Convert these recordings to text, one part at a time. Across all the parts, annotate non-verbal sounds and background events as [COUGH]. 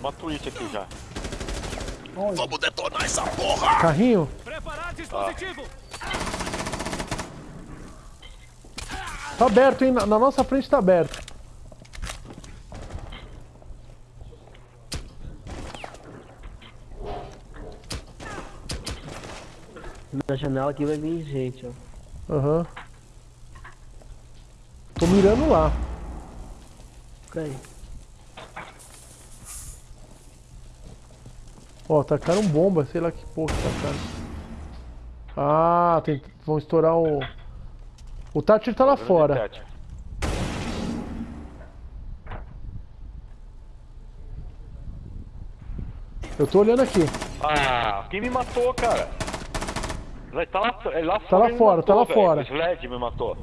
Uma Twitch aqui já. Onde? Vamos detonar essa porra! Carrinho? Preparar dispositivo. Tá aberto, hein? Na, na nossa frente tá aberto. Na janela aqui vai vir gente, ó. Aham. Tô mirando lá. Fica Ó, tacaram bomba, sei lá que porra que tacaram. Ah, tem... vão estourar o... O Thatcher tá lá fora. Eu tô olhando aqui. Ah, quem me matou, cara? Tá lá, ele lá Tá lá ele me fora, tá lá velho. fora. O Sled me matou.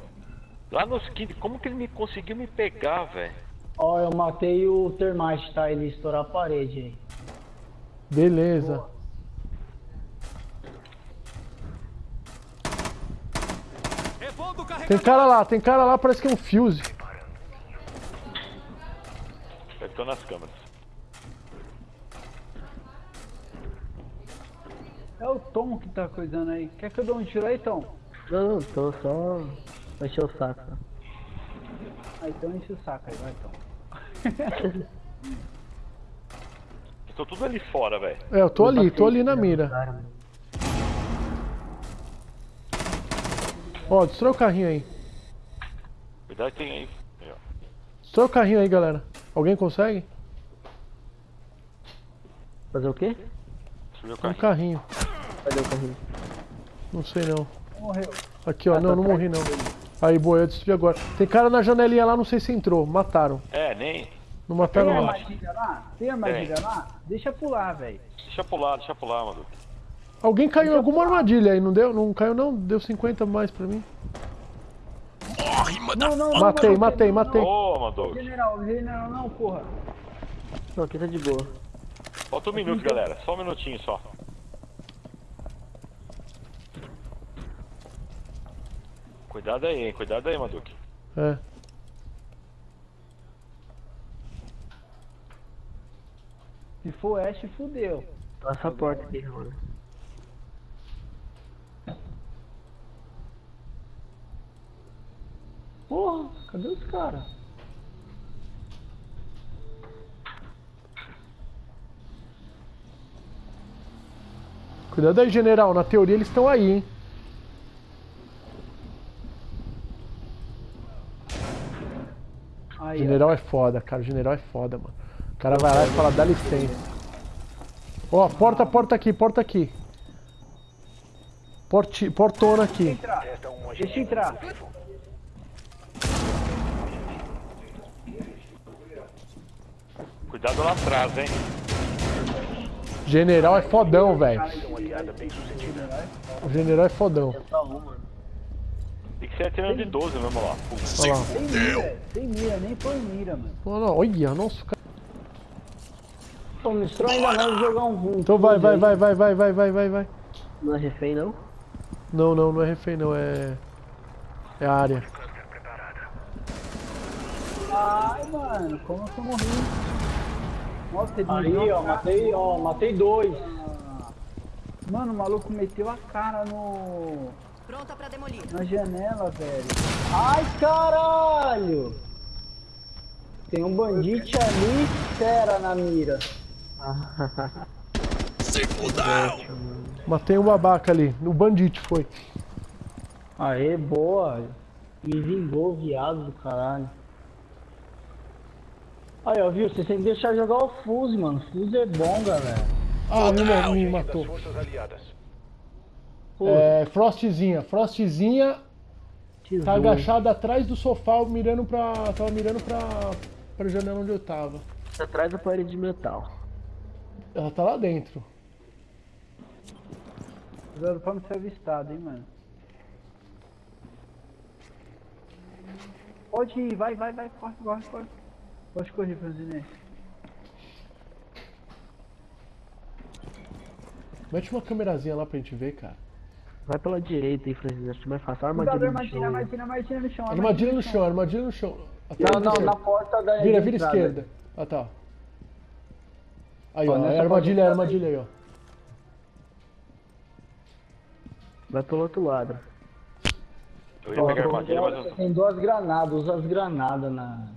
Lá nos 15, como que ele me conseguiu me pegar, velho? Ó, eu matei o termite, tá? Ele estourar a parede aí. Beleza. Tem cara lá, tem cara lá, parece que é um fuse. Eu tô nas câmeras. É o Tom que tá coisando aí. Quer que eu dê um tiro aí, Tom? Não, não, tô só. Vai encher o saco. né? Ah, então enche o saco aí, vai, Tom. [LAUGHS] Estão tudo ali fora, velho. É, eu tô ali, tô ali na Passei, mira. cara, mano. Ó, destrói o carrinho aí. Cuidado que tem aí. Destrói o carrinho aí, galera. Alguém consegue? Fazer o quê? Subiu o Um carrinho. carrinho. Cadê o carrinho? Não sei não. Morreu. Aqui, ó. Não, não morri não. Aí, boa, eu destruí agora. Tem cara na janelinha lá, não sei se entrou. Mataram. É, nem. Não Tem mataram lá. armadilha lá? Tem armadilha lá? Deixa pular, velho. Deixa pular, deixa pular, mano. Alguém caiu em alguma armadilha aí, não deu? Não caiu não? Deu 50 mais pra mim. Morre, manda Não, não, não. Matei, não, matei, não, matei. Ô, Madog. General, general, não, porra. Não, aqui tá de boa. Falta um minuto, galera. Só um minutinho só. Cuidado aí, hein? Cuidado aí, Maduk. É. Se for Ash, fudeu. Passa a porta aqui, mano. Porra, cadê os caras? Cuidado aí, general. Na teoria eles estão aí, hein? Aí, General é foda, cara. O general é foda, mano. O cara vai lá e fala, dá licença. Ó, porta, porta aqui, porta aqui. Porti, portona aqui. Entrar. Deixa eu entrar. Cuidado lá atrás, hein? General é fodão, velho. O general é fodão. Tem que ser atirando de 12 mesmo lá. Olha lá. Sem mira, sem mira, nem foi mira, mano. Olha lá, olha, nossa, cara. Ainda mais jogar um. Então vai, vai, vai, vai, vai, vai, vai, vai, vai. Não é refém, não? Não, não, não é refém, não, é. É a área. Ai, mano, como que eu morri? Nossa, ele Aí, ó, matei, ó, matei dois. Mano, o maluco meteu a cara no. Pronta pra demolir. na janela, velho. Ai, caralho! Tem um bandite ali, fera na mira. Se [LAUGHS] fudeu! Matei um babaca ali. O bandite foi. Aê, boa. Me vingou, viado do caralho. Aí, ó, viu? Você tem que deixar jogar o Fuse, mano. Fuse é bom, galera. Ah, me, me matou. É, Frostzinha. Frostzinha tá Tesouro. agachada atrás do sofá, mirando pra. Tava mirando pra. pra janela onde eu tava. Atrás da parede de metal. Ela tá lá dentro. Cuidado pra não ser avistado, hein, mano. Pode ir, vai, vai, vai, corre, corre, corre. Pode correr, Franzinete. Mete uma câmerazinha lá pra gente ver, cara. Vai pela direita aí, Francisco. Acho mais fácil. Cuidado, Armadilha no chão. armadilha, armadilha, armadilha no chão. Armadilha no chão, armadilha no chão. Não, não, na porta da Vira, vira esquerda. Ah tá. Aí, Ó, é armadilha, é armadilha aí, ó. Vai pelo outro lado. Eu ia pegar a armadilha, mas eu... Tem duas granadas, usa as granadas na.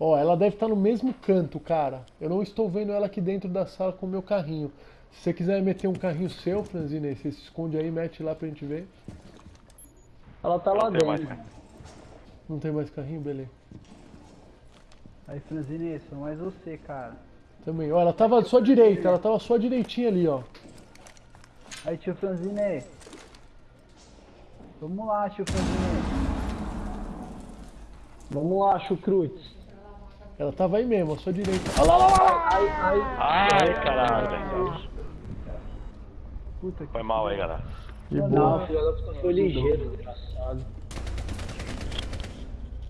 Ó, ela deve estar no mesmo canto, cara. Eu não estou vendo ela aqui dentro da sala com o meu carrinho. Se você quiser meter um carrinho seu, Franzine, você se esconde aí, mete lá pra gente ver. Ela tá lá Não tem mais, dentro. cara. Não tem mais carrinho? Beleza. Aí, Franzine, sou mais você, cara. Também. Ó, ela tava à sua direita, ela tava à sua direitinha ali, ó. Aí, tio Franzine. Vamos lá, tio Franzine. Vamos lá, chucrutes. Ela tava aí mesmo, à sua direita. Olha lá, lá, lá! Ai, ai. Ai, caralho. Puta que Foi mal aí, galera. De boa. Não, filho, ela foi ligeiro, desgraçado.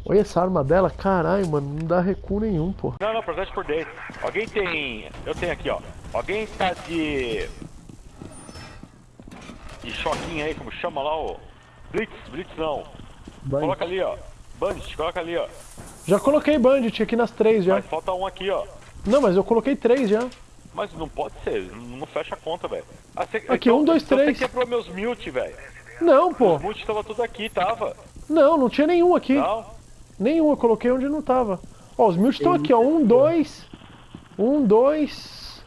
Olha essa arma dela, caralho, mano, não dá recuo nenhum, pô. Não, não, processo por dentro. Alguém tem. Eu tenho aqui, ó. Alguém tá de. De choquinho aí, como chama lá, ó. Blitz, Blitz não. Coloca ali, ó. Bandit, coloca ali, ó. Já coloquei bandit aqui nas três já. Mas falta um aqui, ó. Não, mas eu coloquei três já. Mas não pode ser, não fecha a conta, velho. Ah, você- Aqui, um, dois, então três. Você quebrou meus mute, velho. Não, pô. Os mute tava tudo aqui, tava. Não, não tinha nenhum aqui. Não? Nenhum, eu coloquei onde não tava. Ó, os mute estão aqui, ó. Um, dois. Um, dois.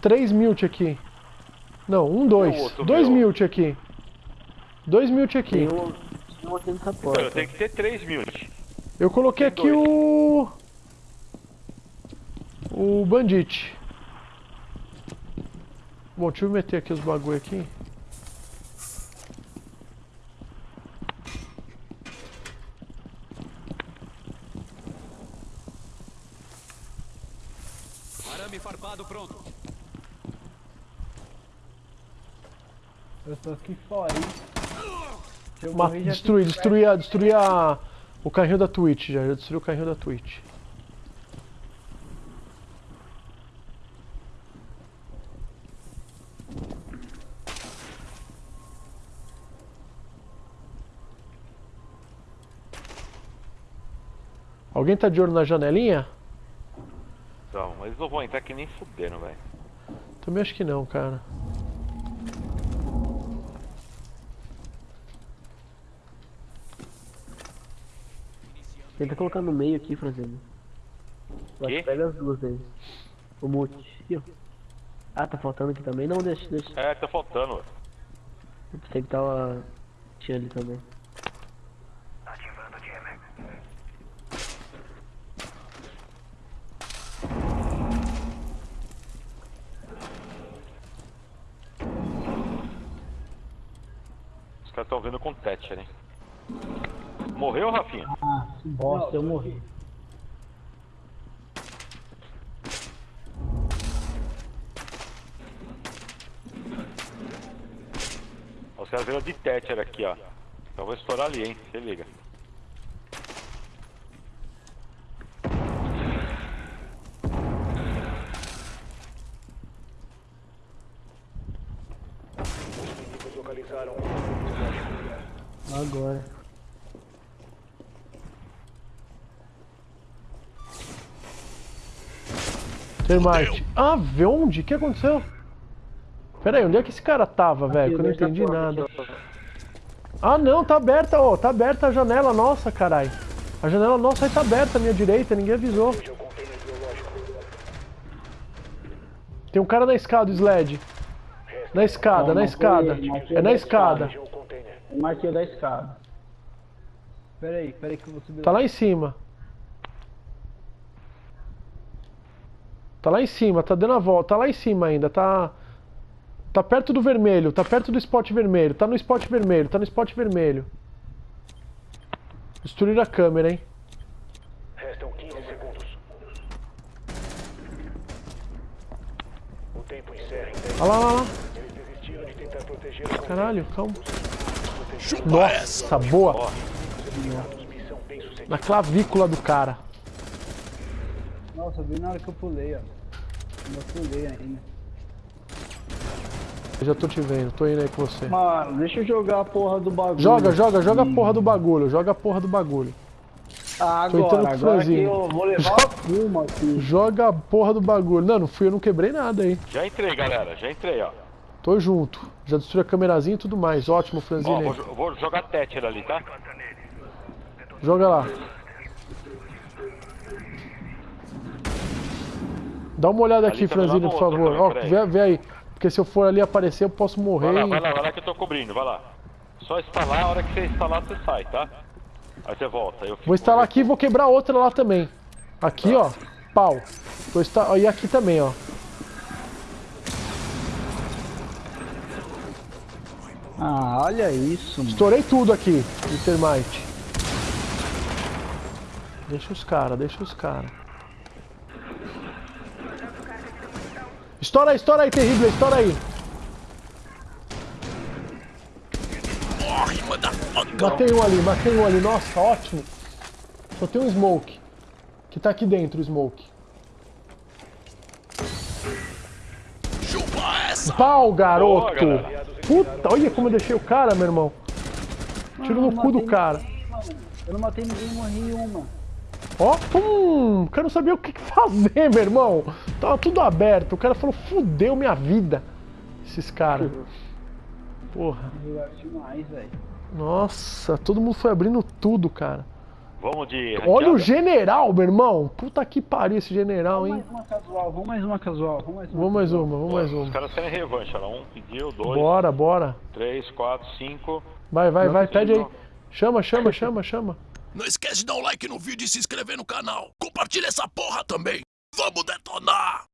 Três mute aqui. Não, um, dois. outro Dois meu? mute aqui. Dois mute aqui. Tem um, tem um aqui nessa Eu porta. tenho que ter três mute. Eu coloquei Tem aqui dois. o. O Bandit. Bom, deixa eu meter aqui os bagulho aqui. Arame farpado pronto. Eu tô aqui fora, hein? Se eu Ma morrer, já destruir, destruir, a, destruir a, o carrinho da Twitch já. Já destruiu o carrinho da Twitch. Alguém tá de olho na janelinha? Mas eles não vão entrar aqui nem fudendo, velho. Também acho que não, cara. Tenta colocar no meio aqui, Franzino. Que pega as duas aí. O ó. Ah, tá faltando aqui também? Não, deixa, deixa. É, tá faltando, velho. Eu pensei que tava... Tinha ali também. Os caras tão vendo com Thatcher, hein? Morreu, Rafinha? Ah, que bosta, eu morri. Os caras viram de Thatcher aqui, ó. Então eu vou estourar ali, hein? Se liga. Agora. Termite. Ah, vê onde? O que aconteceu? Pera aí, onde é que esse cara tava, velho? Que eu não Nessa entendi porta nada. Ah, não, tá aberta, ó. Tá aberta a janela nossa, carai. A janela nossa aí tá aberta à minha direita, ninguém avisou. Tem um cara na escada, o Sled. Na escada, Não, na não escada. ele, É na da escada. Marquei o da escada. Pera aí, pera aí que eu vou subir Tá lá em cima. Tá lá em cima, tá dando a volta. Tá lá em cima ainda, tá. Tá perto do vermelho, tá perto do spot vermelho. Tá no spot vermelho, tá no spot vermelho. Destruir a câmera, hein? Restam 15 segundos. O tempo encerra em 10. Olha lá, lá, lá. Eles desistiram de tentar proteger o Caralho, calma. Chupa essa. Nossa, boa. Na clavícula do cara. Nossa, eu vi na hora que eu pulei, ó. Eu pulei ainda. Eu já tô te vendo, tô indo aí com você. Mano, deixa eu jogar a porra do bagulho. Joga, joga, joga a porra do bagulho. Joga a porra do bagulho. Ah, Tô entrando agora, com agora que franzino. eu vou levar a fuma aqui. [LAUGHS] Joga a porra do bagulho. Não, não fui, eu não quebrei nada aí. Já entrei, galera. Já entrei, ó. Tô junto. Já destruí a câmerazinha e tudo mais. Ótimo, Ó, franzino vou, vou jogar Tether ali, tá? Joga lá. Dá uma olhada Ali aqui, franzino, no por favor. também, Ó, vê, vê aí. Porque se eu for ali aparecer, eu posso morrer. Vai lá, vai lá, vai lá que eu tô cobrindo, vai lá. Só instalar, a hora que você instalar, você sai, tá? Aí você volta. Eu Vou instalar aqui e vou quebrar outra lá também. Aqui, ó. Pau. Vou insta- ó, E aqui também, ó. Ah, olha isso, mano. Estourei tudo aqui de termite. Deixa os caras, deixa os caras. Estoura aí, estoura aí, terrível, estoura aí. Morre, motherfucker! Matei um ali, matei um ali. Nossa, ótimo. Só tem um smoke. Que tá aqui dentro, o smoke. Chupa essa! Pau, garoto! Boa. Puta, olha como eu deixei o cara, meu irmão. Tiro no cu do cara. ninguém. Eu não matei ninguém, morri uma. Ó, pum! O cara não sabia o que fazer, meu irmão. Tava tudo aberto. O cara falou, fudeu minha vida. Esses caras. Porra. Demais. Nossa, todo mundo foi abrindo tudo, cara. Vamos de. Olha o ranqueada? general, meu irmão. Puta que pariu esse general, hein? Mais uma casual, vamos mais uma casual, vamos mais uma. Vamos mais uma, vamos mais Os caras querem revanche, olha. Um pediu, dois, Bora, bora. três, quatro, cinco. Vai, vai, vai, pede aí. Chama, chama, chama, chama. [LAUGHS] Não esquece de dar um like no vídeo e se inscrever no canal. Compartilha essa porra também. Vamos detonar!